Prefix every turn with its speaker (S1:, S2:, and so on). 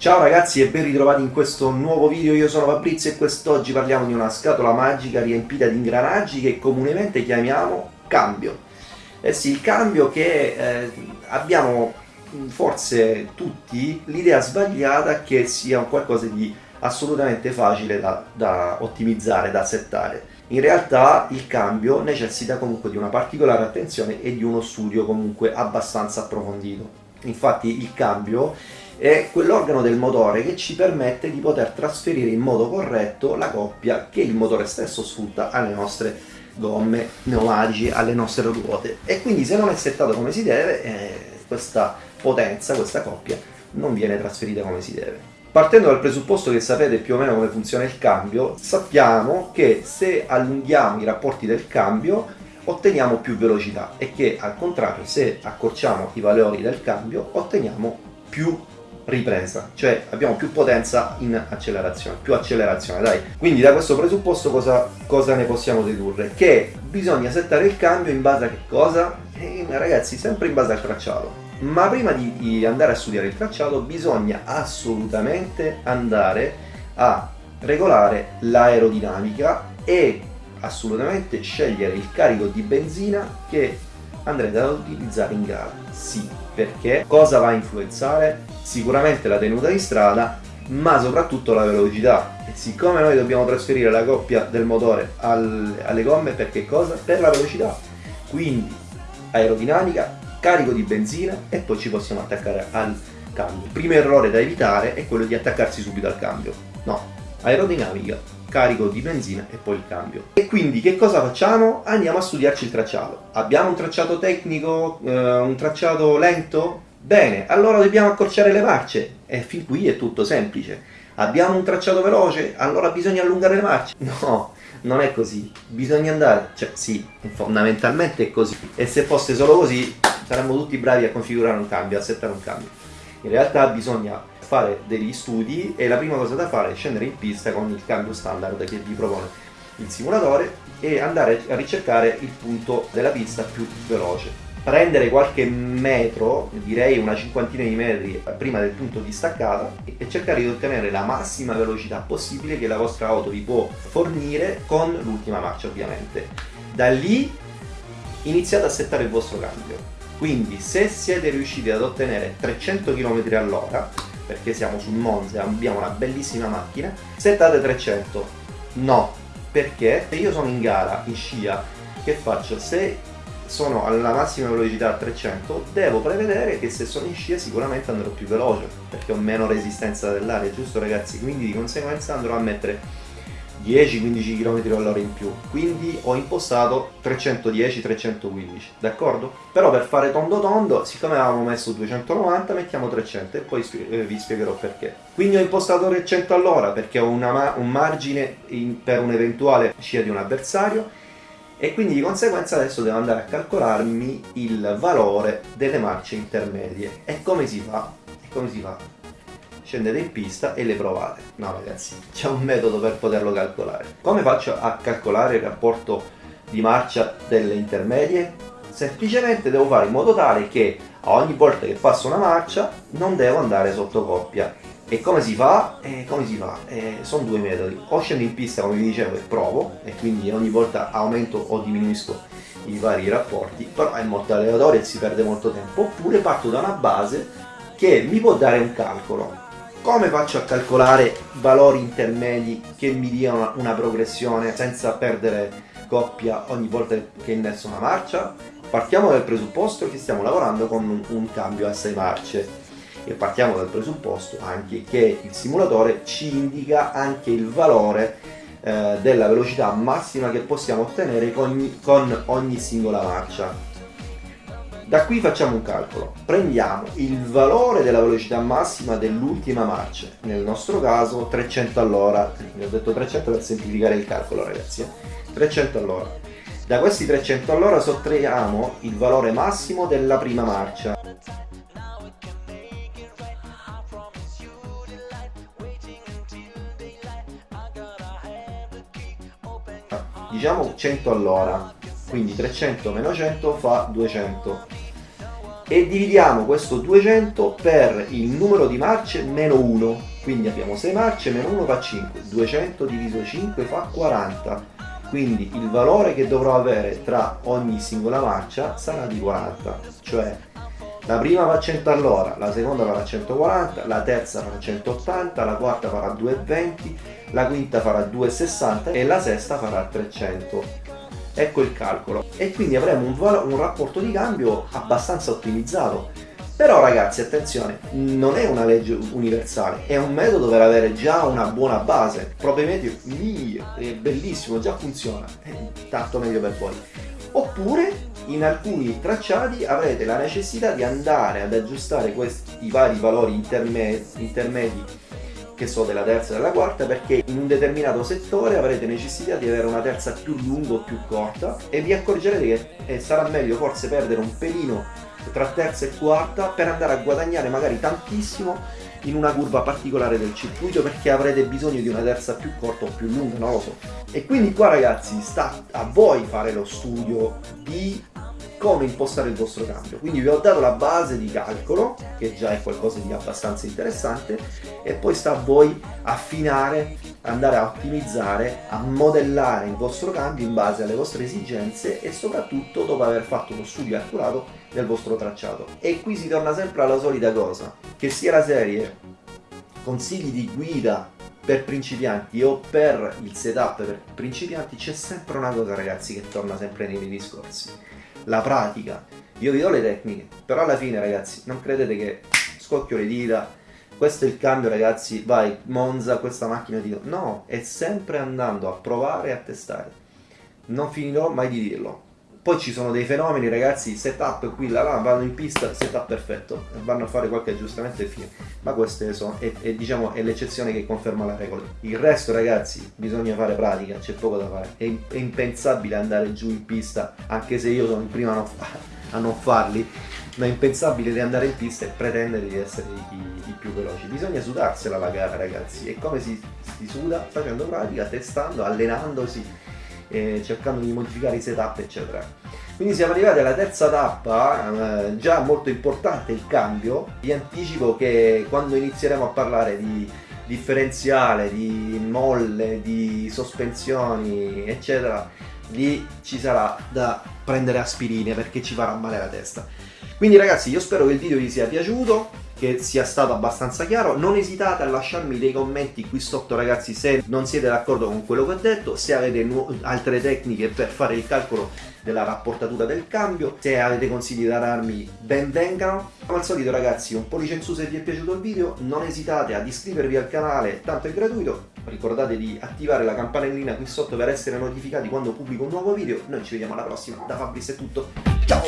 S1: Ciao ragazzi e ben ritrovati in questo nuovo video, io sono Fabrizio e quest'oggi parliamo di una scatola magica riempita di ingranaggi che comunemente chiamiamo cambio. Eh sì, il cambio che eh, abbiamo forse tutti l'idea sbagliata che sia qualcosa di assolutamente facile da, da ottimizzare, da settare. In realtà il cambio necessita comunque di una particolare attenzione e di uno studio comunque abbastanza approfondito. Infatti il cambio è quell'organo del motore che ci permette di poter trasferire in modo corretto la coppia che il motore stesso sfrutta alle nostre gomme, pneumatici, alle nostre ruote e quindi se non è settato come si deve eh, questa potenza, questa coppia non viene trasferita come si deve. Partendo dal presupposto che sapete più o meno come funziona il cambio, sappiamo che se allunghiamo i rapporti del cambio otteniamo più velocità e che al contrario se accorciamo i valori del cambio otteniamo più ripresa, cioè abbiamo più potenza in accelerazione, più accelerazione, dai. Quindi da questo presupposto cosa, cosa ne possiamo dedurre? Che bisogna settare il cambio in base a che cosa? Eh, ragazzi, sempre in base al tracciato. Ma prima di, di andare a studiare il tracciato bisogna assolutamente andare a regolare l'aerodinamica e assolutamente scegliere il carico di benzina che andrete ad utilizzare in gara. Sì, perché cosa va a influenzare? Sicuramente la tenuta di strada, ma soprattutto la velocità. E siccome noi dobbiamo trasferire la coppia del motore al, alle gomme, per cosa? Per la velocità. Quindi aerodinamica, carico di benzina e poi ci possiamo attaccare al cambio. Il primo errore da evitare è quello di attaccarsi subito al cambio. No, aerodinamica, carico di benzina e poi il cambio. E quindi che cosa facciamo? Andiamo a studiarci il tracciato. Abbiamo un tracciato tecnico, eh, un tracciato lento? Bene, allora dobbiamo accorciare le marce e fin qui è tutto semplice. Abbiamo un tracciato veloce? Allora bisogna allungare le marce? No, non è così. Bisogna andare, cioè sì, fondamentalmente è così. E se fosse solo così saremmo tutti bravi a configurare un cambio, a settare un cambio. In realtà bisogna fare degli studi e la prima cosa da fare è scendere in pista con il cambio standard che vi propone il simulatore e andare a ricercare il punto della pista più veloce. Prendere qualche metro, direi una cinquantina di metri prima del punto di staccata e cercare di ottenere la massima velocità possibile che la vostra auto vi può fornire con l'ultima marcia ovviamente. Da lì iniziate a settare il vostro cambio. Quindi se siete riusciti ad ottenere 300 km all'ora perché siamo sul Monza, abbiamo una bellissima macchina, settate 300. No, perché se io sono in gara, in scia, che faccio? Se sono alla massima velocità a 300, devo prevedere che se sono in scia sicuramente andrò più veloce, perché ho meno resistenza dell'aria, giusto ragazzi? Quindi di conseguenza andrò a mettere 10-15 km all'ora in più quindi ho impostato 310-315 d'accordo? però per fare tondo tondo siccome avevamo messo 290 mettiamo 300 e poi eh, vi spiegherò perché quindi ho impostato 300 all'ora perché ho una, un margine in, per un eventuale scia di un avversario e quindi di conseguenza adesso devo andare a calcolarmi il valore delle marce intermedie e come si fa? E come si fa? Scendete in pista e le provate. No ragazzi, c'è un metodo per poterlo calcolare. Come faccio a calcolare il rapporto di marcia delle intermedie? Semplicemente devo fare in modo tale che a ogni volta che passo una marcia non devo andare sotto coppia. E come si fa? Eh, come si fa? Eh, sono due metodi. O scendo in pista come vi dicevo e provo, e quindi ogni volta aumento o diminuisco i vari rapporti, però è molto aleatorio e si perde molto tempo. Oppure parto da una base che mi può dare un calcolo come faccio a calcolare valori intermedi che mi diano una progressione senza perdere coppia ogni volta che innesso una marcia? Partiamo dal presupposto che stiamo lavorando con un, un cambio a 6 marce e partiamo dal presupposto anche che il simulatore ci indica anche il valore eh, della velocità massima che possiamo ottenere con, con ogni singola marcia da qui facciamo un calcolo, prendiamo il valore della velocità massima dell'ultima marcia, nel nostro caso 300 all'ora, vi ho detto 300 per semplificare il calcolo ragazzi, 300 eh. all'ora. Da questi 300 all'ora sottraiamo il valore massimo della prima marcia. Diciamo 100 all'ora, quindi 300 meno 100 fa 200 e dividiamo questo 200 per il numero di marce meno 1 quindi abbiamo 6 marce meno 1 fa 5 200 diviso 5 fa 40 quindi il valore che dovrò avere tra ogni singola marcia sarà di 40 cioè la prima a 100 all'ora, la seconda farà 140, la terza farà 180, la quarta farà 220, la quinta farà 260 e la sesta farà 300 ecco il calcolo. E quindi avremo un, un rapporto di cambio abbastanza ottimizzato. Però ragazzi attenzione non è una legge universale è un metodo per avere già una buona base. Probabilmente mio, è bellissimo già funziona tanto meglio per voi. Oppure in alcuni tracciati avrete la necessità di andare ad aggiustare questi vari valori intermedi, intermedi che so della terza e della quarta perché in un determinato settore avrete necessità di avere una terza più lunga o più corta e vi accorgerete che eh, sarà meglio forse perdere un pelino tra terza e quarta per andare a guadagnare magari tantissimo in una curva particolare del circuito perché avrete bisogno di una terza più corta o più lunga, non lo so. E quindi qua ragazzi sta a voi fare lo studio di come impostare il vostro cambio. Quindi vi ho dato la base di calcolo, che già è qualcosa di abbastanza interessante, e poi sta a voi affinare, andare a ottimizzare, a modellare il vostro cambio in base alle vostre esigenze e soprattutto dopo aver fatto uno studio accurato del vostro tracciato. E qui si torna sempre alla solita cosa, che sia la serie consigli di guida per principianti o per il setup per principianti c'è sempre una cosa ragazzi che torna sempre nei miei discorsi la pratica. Io vi do le tecniche, però alla fine ragazzi non credete che scocchio le dita, questo è il cambio ragazzi, vai Monza, questa macchina ti... No, è sempre andando a provare e a testare. Non finirò mai di dirlo. Poi ci sono dei fenomeni ragazzi, setup qui, là, là, vanno in pista, setup perfetto, vanno a fare qualche aggiustamento e fine. Ma queste sono, è, è, diciamo, è l'eccezione che conferma la regola. Il resto ragazzi, bisogna fare pratica, c'è poco da fare. È, è, impensabile andare giù in pista, anche se io sono il primo a non, a non farli, ma è impensabile di andare in pista e pretendere di essere i, i, più veloci. Bisogna sudarsela la gara ragazzi. E come si, si suda? Facendo pratica, testando, allenandosi eh, cercando di modificare i setup eccetera. Quindi siamo arrivati alla terza tappa eh, già molto importante il cambio. Vi anticipo che quando inizieremo a parlare di differenziale, di molle, di sospensioni eccetera lì ci sarà da prendere aspirine perché ci farà male la testa. Quindi ragazzi io spero che il video vi sia piaciuto che sia stato abbastanza chiaro. Non esitate a lasciarmi dei commenti qui sotto ragazzi se non siete d'accordo con quello che ho detto se avete altre tecniche per fare il calcolo della rapportatura del cambio se avete consigli da darmi ben vengano. Come al solito ragazzi un pollice in su se vi è piaciuto il video. Non esitate ad iscrivervi al canale tanto è gratuito. Ricordate di attivare la campanellina qui sotto per essere notificati quando pubblico un nuovo video. Noi ci vediamo alla prossima. Da Fabris è tutto. Ciao